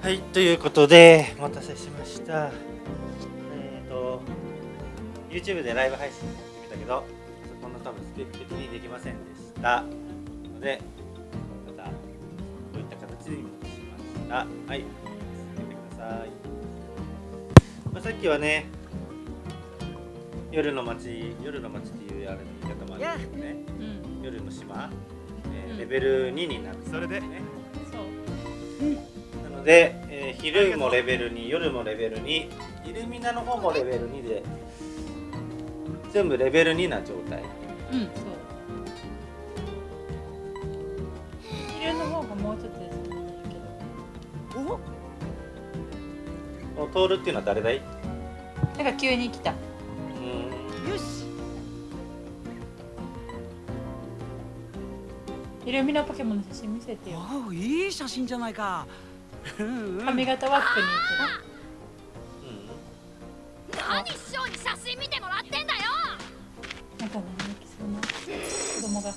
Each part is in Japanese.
はい、ということで、お待たせしました。えっ、と、YouTube でライブ配信やってみたけど、そこの多分スペック的にできませんでした。ので、また、こういった形に戻しました。はい、続けてください。まあ、さっきはね、夜の街、夜の街っていうあれの言い方もあるんですけどね、うん夜の島、えーうんレベル2になるんですそれでね。ので、えー昼もレベル2、夜もレベル2、イルミナの方もレベル2で、全部レベル2な状態。うんそう。昼の方がもうちょっとですけど。お？このトールっていうのは誰だい？なんか急に来た。うーん。よし。イルミナポケモンの写真見せてよ。いい写真じゃないか髪型ワックに何師匠に写真見てもらってんだよ。なんかね泣きそうな子供が。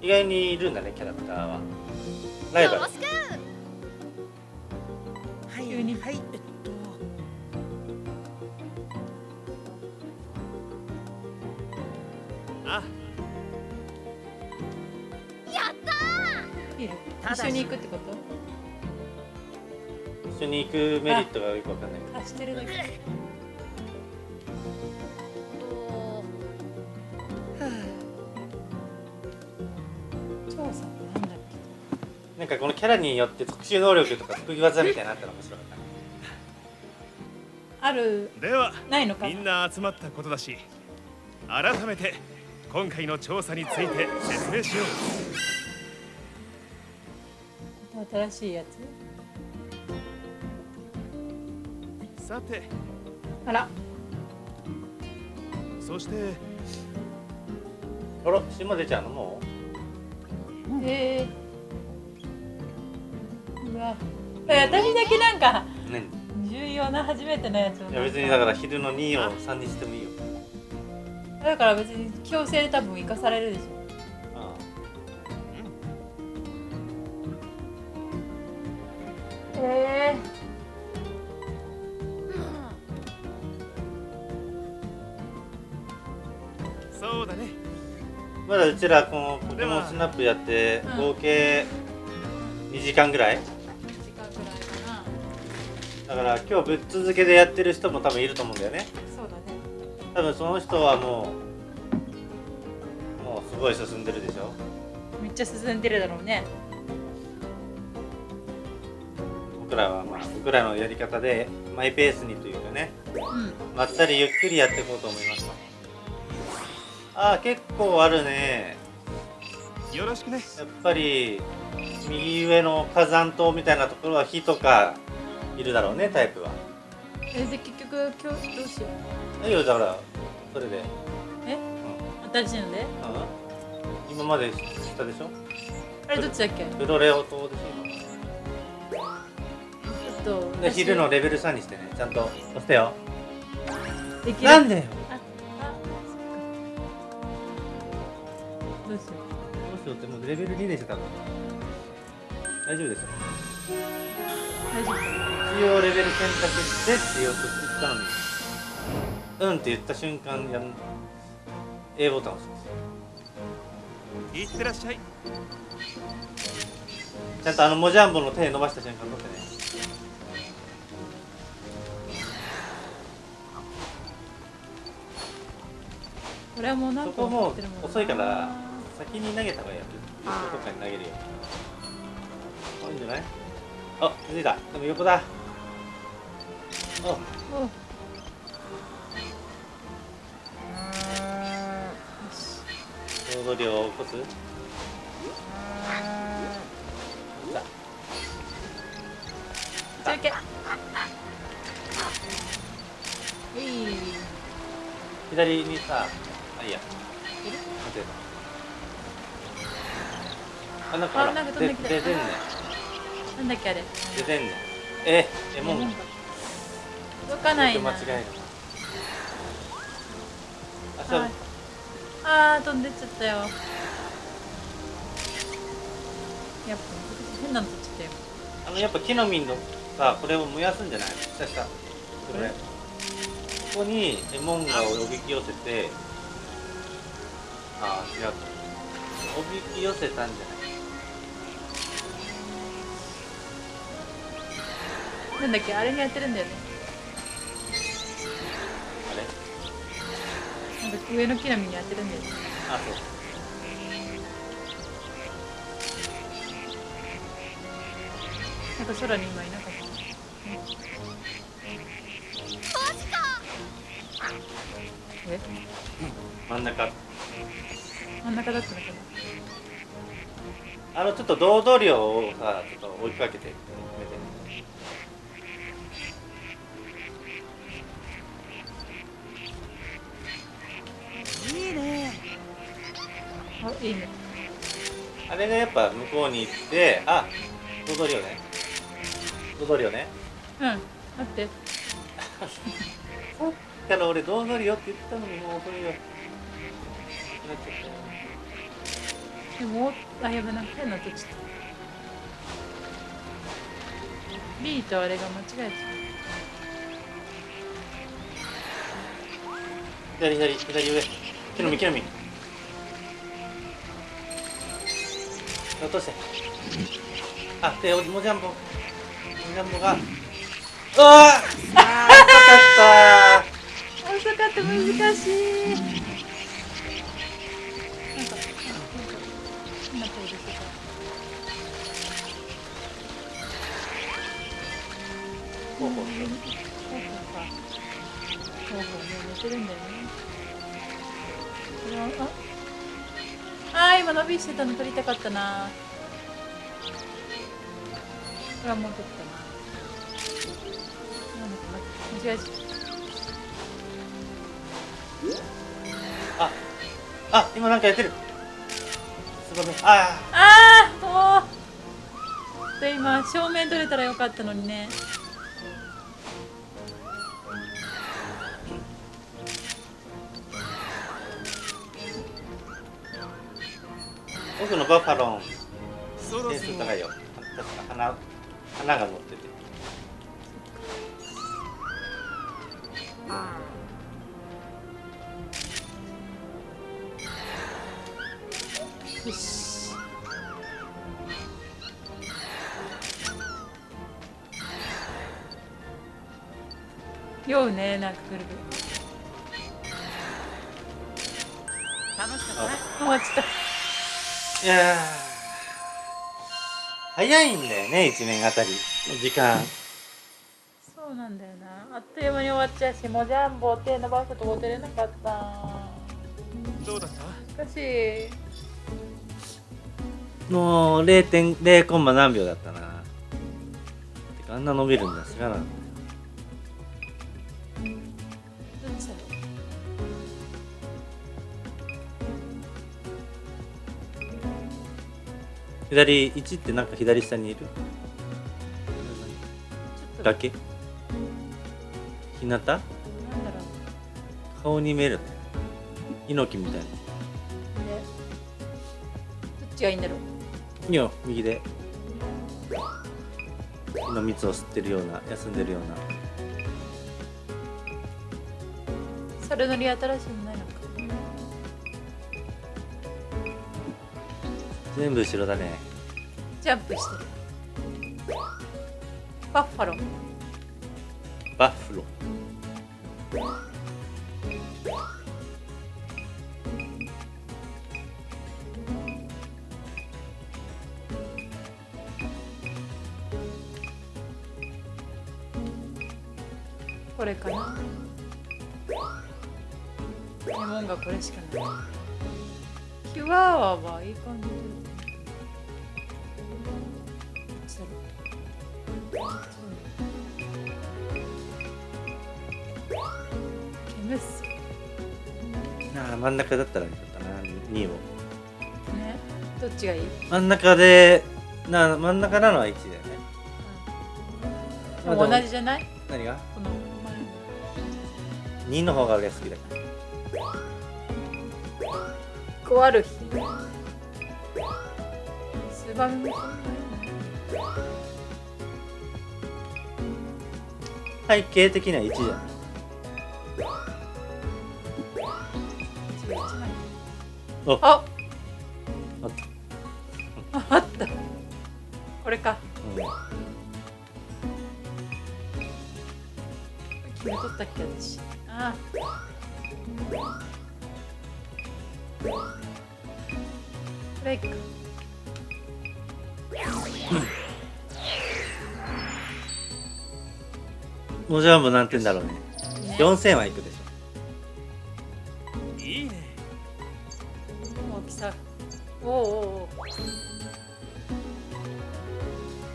意外にいるんだね、キャラクターは。ライバル。はい一緒に行くってこと？一緒に行くメリットがよくわかんない。あしてるだけなんだっなんかこのキャラによって特殊能力とか得意技みたいなのあったら面白かったある。では。ないのか。みんな集まったことだし。改めて今回の調査について説明しよう新しいやつ？さて。あら。そして。あら、島出ちゃうの？もへえ。うわ。え私だけなんか重要な初めてのやつを。いや別にだから昼の2を3にしてもいいよ。だから別に強制で多分生かされるでしょえそうだね。あまだうちらこのポケモンスナップやってうん合計2時間ぐらい。時間くらいかな。だから今日ぶっ続けでやってる人も多分いると思うんだよね。そうだね多分その人はもうもうすごい進んでるでしょめっちゃ進んでるだろうね僕らはまあ僕らのやり方でマイペースにというかねうん。まったりゆっくりやっていこうと思いますああ結構あるね。よろしくね。やっぱり右上の火山島みたいなところは火とかいるだろうねタイプは。えで結局今日どうしよういいよだからそれで。え？新しいので？うん。今まで下でしょ？あれどっちだっけ？フロレオ島でしえっとょで私昼のレベル3にしてねちゃんと押してよ。できる。なんでよ。どうしよどうしようってもうレベル2でしょ多分。大丈夫ですよ。う大丈夫。一応レベル選択してって言おうと言ったのに。うんって言った瞬間やん A ボタンを押しますいってらっしゃい。ちゃんとあのモジャンボの手伸ばした瞬間取ってねこれはもうなんかそこも遅いから先に投げた方がいいよ。どこかに投げるよ。あいいんじゃない？あ気づいた。でも横だ。あお。ちょうど量を起こす？さ中継。左にさあいいやあなんかほらあなんか飛んできた。出てんねなんだっけあれ。出てんねええもん届かないな。間違える。あそう。はい。あー飛んでっちゃったよ。やっぱ変なの取っちゃったよ。あのやっぱ木の実のさこれを燃やすんじゃない？下下これ。ここにレモンガをおびき寄せてああ違うおびき寄せたんじゃない？なんだっけ？あれにやってるんだよね。あれ？なんか上の木の実にやってるんだよね。あそう。なんか空に今いなかった？マジか。え？真ん中真ん中だったのかな。あのちょっと堂々量をさちょっと追いかけていいね。あいいねあれがやっぱ向こうに行ってあ堂々量ね。堂々量ね。うん待って。さっきから俺堂々量って言ったのにもう遅いよもあやばな変なとちょっと B とあれが間違えた。左左左上木の実木の実落としてあでもじゃんぼもじゃんぼがうわああよかった。遅かった。難しいほうほうね寝てるんだよね。これはあ。あー今伸びしてたの撮りたかったな。これはもう撮ったな。なんだって間違えああ今なんかやってる。すごいあああもう。で今正面撮れたらよかったのにねー僕のバッファロン。点数高いよ。花花が乗ってて。よし。酔うねなんかぐるぐる。楽しかったね。ちゃったいやー。早いんだよね一年あたり。の時間。そうなんだよな。あっという間に終わっちゃうしもうジャンボ手伸ばすとこ出れなかった。どうだった？しかしもう0.0コンマ何秒だったな。てかあんな伸びるんだ知らな左1ってなんか左下にいる。だけ？日向なんだろ顔に見える？ね猪木みたいな。どっちがいいんだろう？いいよ右で。木の蜜を吸ってるような休んでるような。それ乗り新しいのないのか。全部後ろだねジャンプしてる。バッファロー。バッフロこれかな。レモンがこれしかない。キュアワーはいい感じああ真ん中だったらよかったな2を。ね。どっちがいい、真ん中でな真ん中なのは1だよね。でも同じじゃない？何が？この前の。2の方が俺は好きだからこうある日。スバメも背景的には1じゃない。お。あ。あああった。これか。うん決めとったっけ私。あこれかもじゃも何点だろうね。ね。4000はいくでしいいね。大きさおおおうお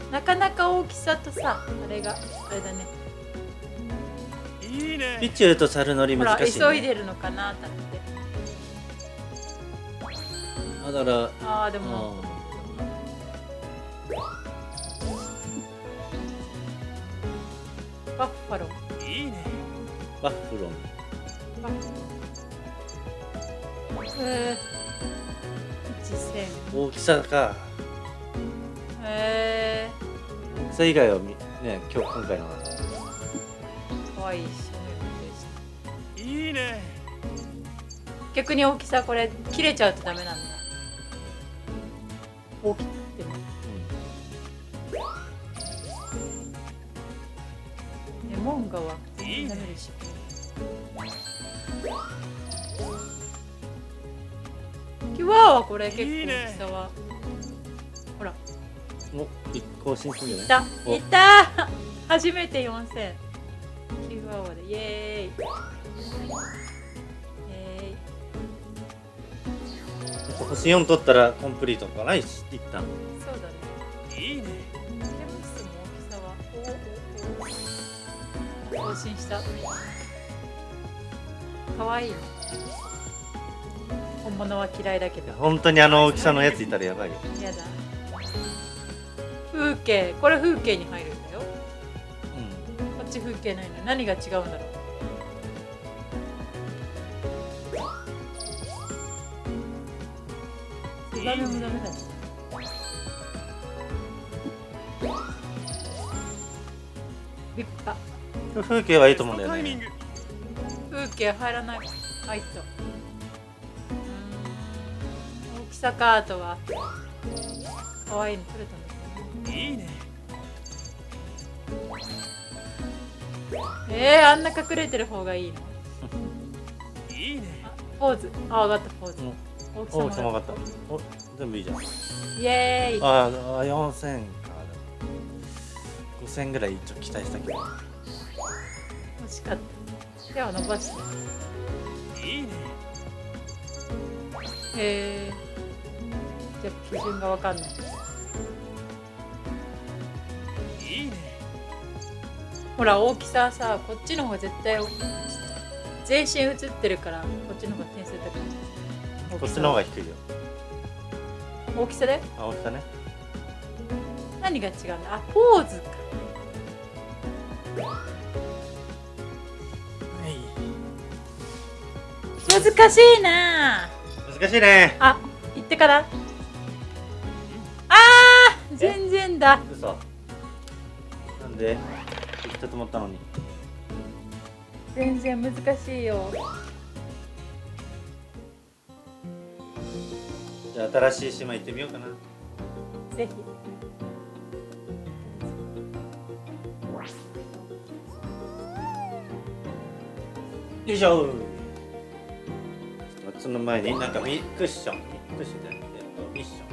う。なかなか大きさとさあれがあれだね。いいょね。ピチューと猿乗り難しい、ね、急いでるのかなと思って。あだからああでもバッファロー。いいね。バッフロンバッファロー。えー、一線大きさか。え大きさ以外はみね今日今回のかわいいしでした。いいね。逆に大きさこれ切れちゃうとダメなんだ。大きくてもレモンガは。全然ダメでしょキュワーはこれ結構大きさは。ほら。うん、お一更新するんじいゃない？おた。いた。初めて4000キュワーで。イエーイ。イエーイ。星4取ったらコンプリートかな一一旦更新した。かわいいね本物は嫌いだけど。本当にあの大きさのやついたらやばいよ。やだ。風景。これ風景に入るんだよ。うこっち風景ないの何が違うんだろう。ツバメもダメだ。ね立派。ん風景はいいと思うんだよね。風景入らない。入った。大きさかあとは可愛いの撮れたんだけどいいね。えー、あんな隠れてる方がいいの？いいね。あポーズ。あ上がったポーズ。うん。大きさも分かった。お全部いいじゃん。イエーイ。ああ4000か。5000ぐらい一応期待したけど惜しかった。手を伸ばして。いいね。へえじゃあ基準がわかんない。いいね。ほら大きささこっちの方が絶対全身映ってるからこっちの方が点数高いこっちの方が低いよ。大きさで？あ大きさね。何が違うんだ？あポーズか難しいな。難しいね。あ行ってから。あー全然だ。嘘。なんで？行ったと思ったのに。全然難しいよ。じゃあ新しい島行ってみようかな。ぜひ。よいしょその前になんかミクッションクッションじゃなくてえっとミッショ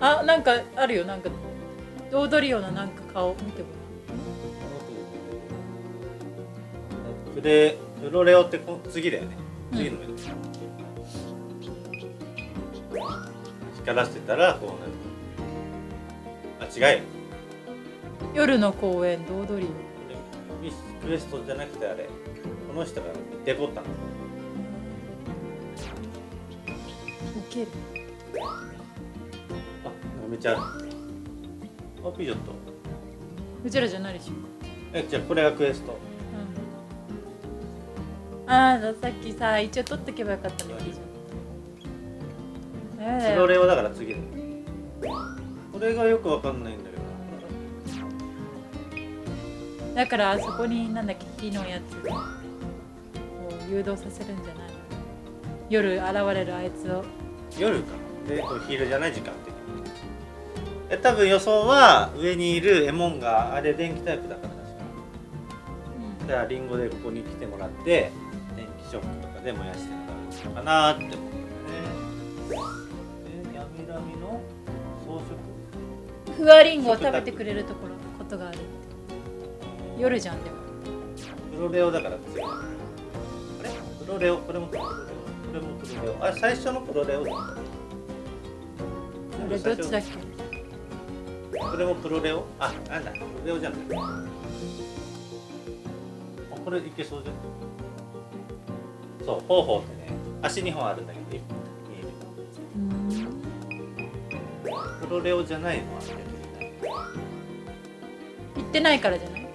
ン。あなんかあるよ。なんか踊るようななんか顔見てごプレプロレオってこ次だよね。うん次の目、光らせてたらこうなるあ違うよ。らん夜の公園で踊りよ。ミスクエストじゃなくてあれ。この人がデコったのウケる。あめっちゃあピジョット。うちらじゃないでしょ。えじゃあこれがクエスト。うん。ああさっきさ一応取っとけばよかったねピジョダメだよプロレオだから次。これがよくわかんないんだけど。だからあそこになんだっけ木のやつ。を誘導させるんじゃないの。夜現れるあいつを夜か。でお昼じゃない時間的にえ多分予想は上にいるエモンがあれ電気タイプだから確か。だからリンゴでここに来てもらって電気ショックとかで燃やしてもらうのかなって思うんだよね。え闇闇の装飾？ふわりんごを食べてくれるところことがあるって。夜じゃんでも。プロレオだから強い。あれ？プロレオ？これもプロレオこれもプロレオあ最初のプロレオだあれどっちだっけこれもプロレオあなん。だプロレオじゃないあこれいけそうじゃん。そう方法ってね足2本あるん。だけど見えるプロレオじゃないのは行ってないからじゃない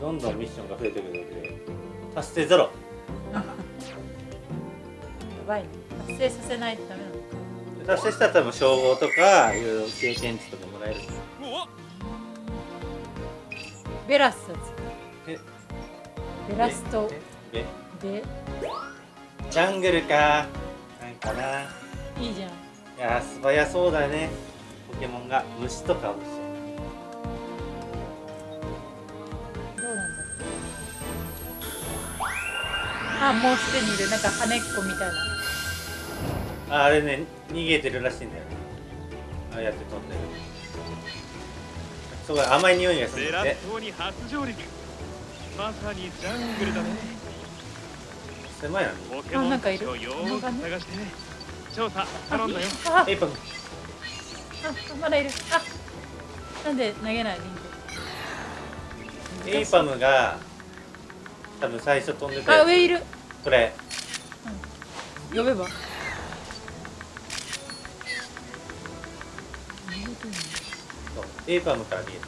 どん。どん。ミッションが増えてくるので達成ゼロばいね達成させないとダメなの。達成したら多分称号とかいろいろ経験値とかもらえる。おベラスだえ？ベラストえ？え？で？ジャングルか。なんかな。いいじゃん。いやー素早そうだね。ポケモンが。虫とか虫あもうすでにいる。なんか羽っこみたいなああれね逃げてるらしいんだよ。ねああやって飛んでる。すごい甘い匂いがするゼんまさにジャングルだね。狭いなポケモンあなんかいるたちをよーく探して。調査頼んだよ。あエイパンあまだいる。あなんで投げないリンゴエイパムが多分最初飛んでたあ上いる。これ。呼べば？そうエイパムから逃げて。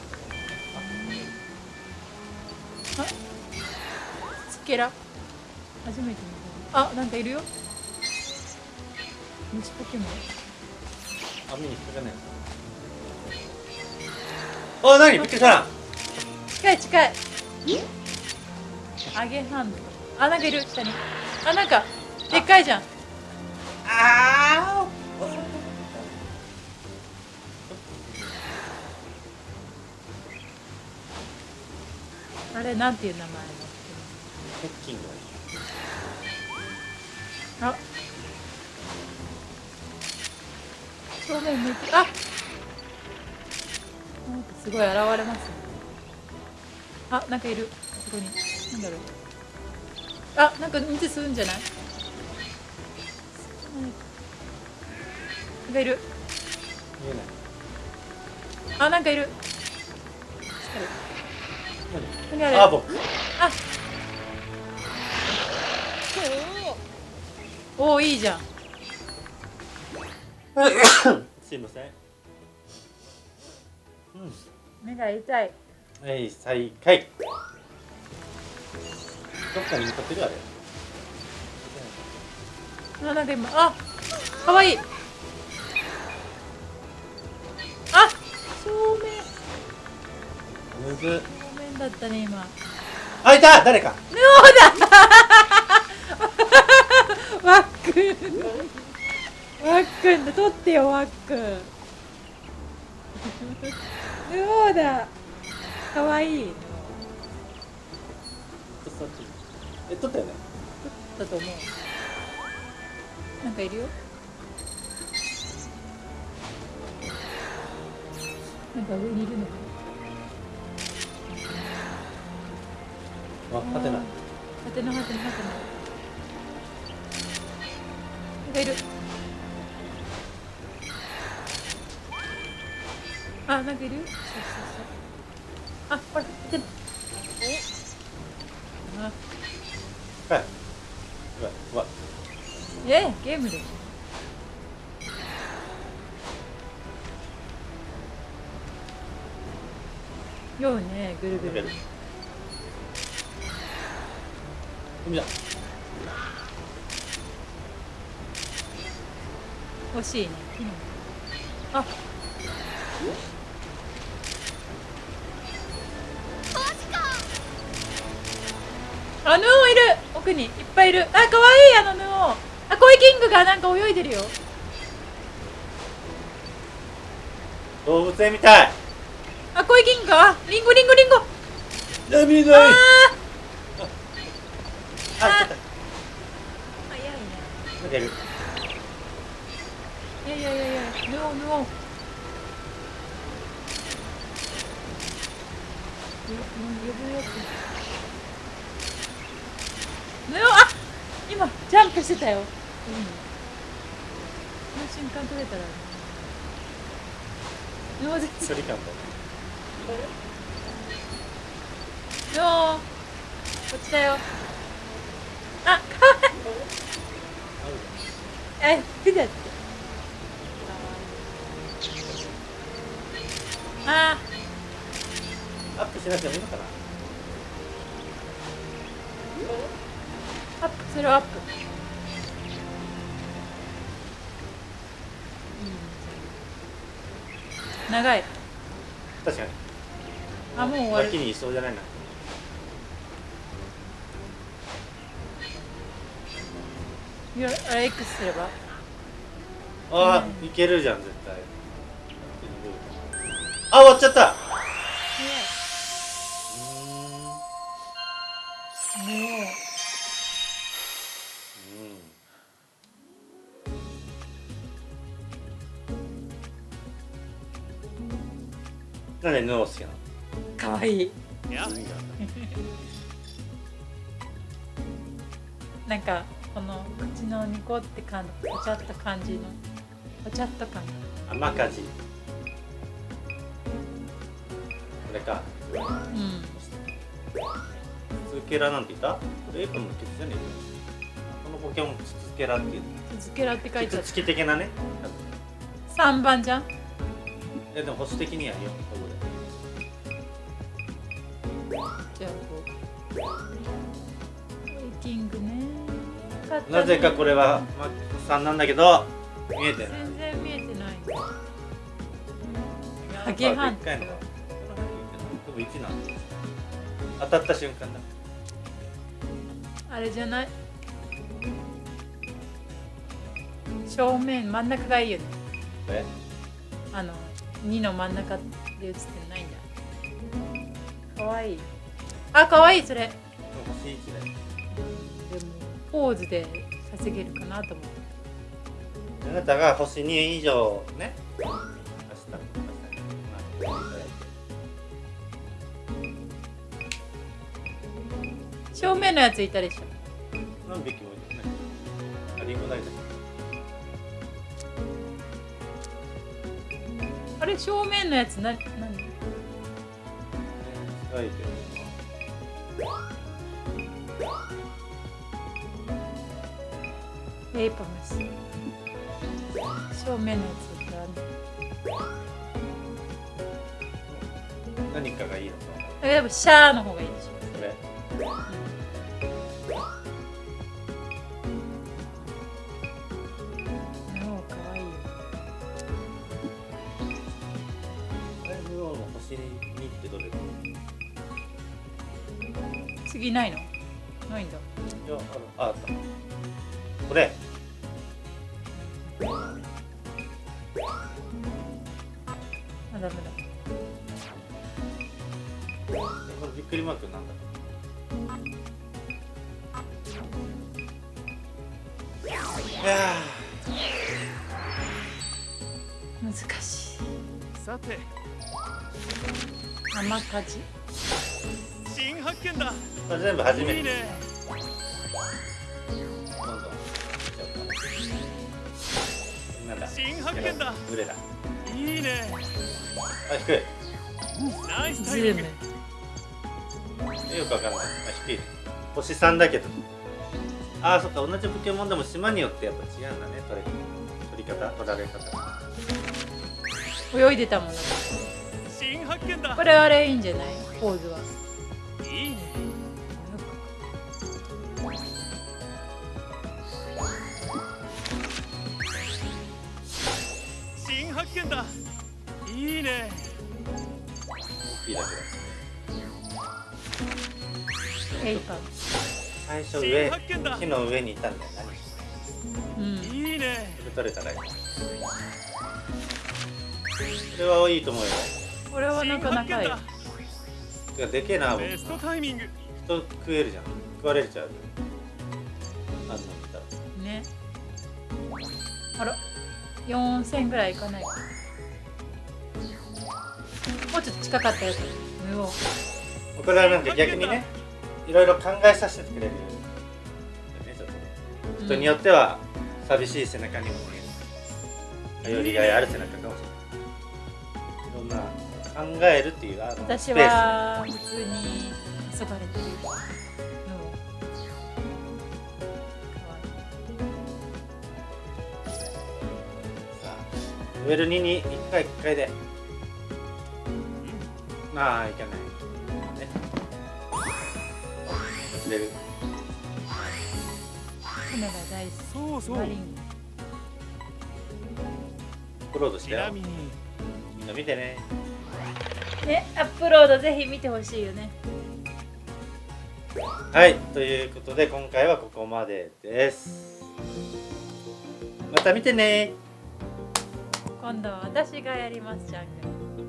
スケラ初めて見た。あなんかいるよ。虫ポケモン。た網に引っかかんないあ何びっくりした近い近い。アゲハンド。あなんかいる。下に。あなんかでっかいじゃん。ああれなんていう名前のークッキングあ正面向いてあなんかすごい現れますねあなんかいる。そこになんだろうあなんか運転する。んじゃないなんかいる。見えないあなんかいる。何何あれあ僕。あ。おおいいじゃん。すいません。うん。目が痛い。はい再開。どっかに向かってるあれ。あなんか今。あかわいい。あ正面むず。正面だったね今。あいた！誰か！ワックン。ワックンだ。取ってよワックン。そうだ！かわい。いえ撮ったよね？だと思う。なんかいるよ。なんか上にいるのかあはてなはてなはてなはてななんかいる。あなんかいる。よそうそうそう。あほらはてなあはいうわうわ。えゲームで。しょようねぐるぐる海だ欲しいね。木のあ。あヌオいる。奥に。いっぱいいる。あ可愛いあのヌオ。あコイキングがなんか泳いでるよ。動物園みたい。あコイキングがあリンゴリンゴリンゴ。あーあちょっ早いね。となんかいるいやいやいやいやヌオヌオぬ呼ぶよヌオあ今ジャンプしてたよ、うん、この瞬間取れたらヌオ絶距離感とヌオこっちだよあかわい。いえ出たって。あアップしなくてもいいのかな。アップするアップ。長い。確かに。あもう終わる。脇にいそうじゃないないやあれ X すればああ、うんいけるじゃん絶対。あ終わっちゃった。うーん。ねなんでヌオ好きなのえかわいい。いや。なんかこの口のニコって感じぽちゃっと感じのぽちゃっと感甘かじこれか。うん。ツケラなんて言った？これエプロンのケツじゃね。えかこのポケモンツケラっていう。続けらって書いてある。キツチキ的なね。3番じゃん。えでも保守的には4こじゃあこう。ウェイキングね。よかったなぜかこれはマックス3なんだけど見えてない。全然見えてない。ハハゲハンでも1なんだ。当たった瞬間だ。あれじゃない？正面真ん中がいいよね。え？あの2の真ん中で映ってないんだ。かわい。いあかわいいそれ。星1だよポーズで稼げるかなと思って。あなたが星2以上ね。明日明日まあ正面のやついたでしょ。何匹もいるねあリンゴ大だあれ正面のやつな何？ね近いけレイパムス正面のやつだ何かがいいのかえでもシャーの方がいいでしょ。これ。もうかわいいよあれブローの星2ってどれだい次ないの？ないんだ。やあるああったびっくりマークなんだ。いや難しい。さて。甘かじ？新発見だ。全部初めて。新発見だ。だ？いいね。あ低い。ナイスズタイミングよくわかんない。あ低い星3だけど。あーそっか同じポケモンでも島によってやっぱ違うんだね取れ取り方取られ方。泳いでたもんだ新発見だこれあれいいんじゃない？ポーズは。いいね。新発見だい。だけだエイパム最初新上木の上にいたんだよ何うん。いいね。それ取れたらいいそれはいいと思うよ。これはなかなかい。いでけえな僕。ベストタイミング。人食えるじゃん。食われちゃう。あんたら。ね。あら。4000ぐらいいかない。かもうちょっと近かったようおこれはなんか逆にねいろいろ考えさせてくれるよね人によっては寂しい背中にも見える。頼りがいある背中かもしれない。いろんな考えるっていうあの私は普通に急がれてるレベル2に1回1回で。ああいけないレベルカメラ大好きそうそう。アップロードしちたよなみんな見てね。ねアップロードぜひ見てほしいよね。はいということで今回はここまでです。また見てね。今度は私がやりますじゃん